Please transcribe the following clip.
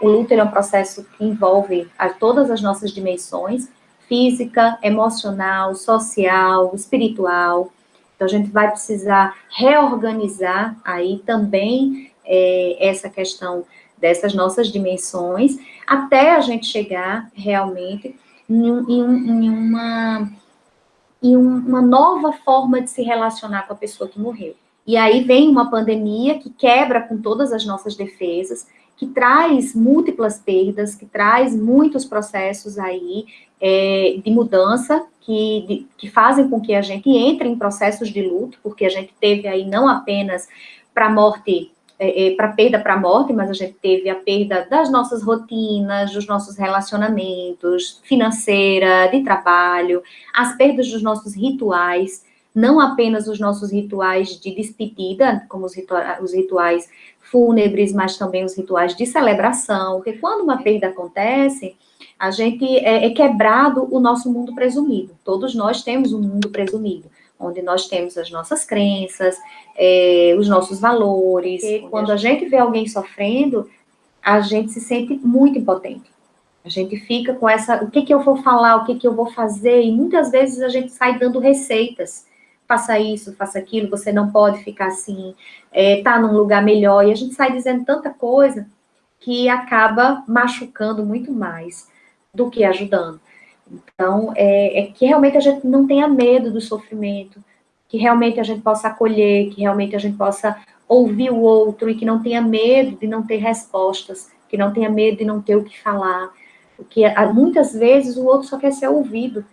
O luto é um processo que envolve a todas as nossas dimensões, física, emocional, social, espiritual. Então, a gente vai precisar reorganizar aí também é, essa questão dessas nossas dimensões, até a gente chegar realmente em, em, em uma, em uma nova forma de se relacionar com a pessoa que morreu. E aí vem uma pandemia que quebra com todas as nossas defesas, que traz múltiplas perdas, que traz muitos processos aí é, de mudança, que, de, que fazem com que a gente entre em processos de luto, porque a gente teve aí não apenas para a morte é, é, para perda para a morte, mas a gente teve a perda das nossas rotinas, dos nossos relacionamentos, financeira, de trabalho, as perdas dos nossos rituais, não apenas os nossos rituais de despedida, como os, ritua os rituais fúnebres, mas também os rituais de celebração, porque quando uma perda acontece, a gente é, é quebrado o nosso mundo presumido. Todos nós temos um mundo presumido onde nós temos as nossas crenças, é, os nossos valores. E quando a gente vê alguém sofrendo, a gente se sente muito impotente. A gente fica com essa, o que, que eu vou falar, o que, que eu vou fazer, e muitas vezes a gente sai dando receitas. Faça isso, faça aquilo, você não pode ficar assim, é, tá num lugar melhor, e a gente sai dizendo tanta coisa que acaba machucando muito mais do que ajudando. Então, é, é, que realmente a gente não tenha medo do sofrimento, que realmente a gente possa acolher, que realmente a gente possa ouvir o outro e que não tenha medo de não ter respostas, que não tenha medo de não ter o que falar, porque muitas vezes o outro só quer ser ouvido,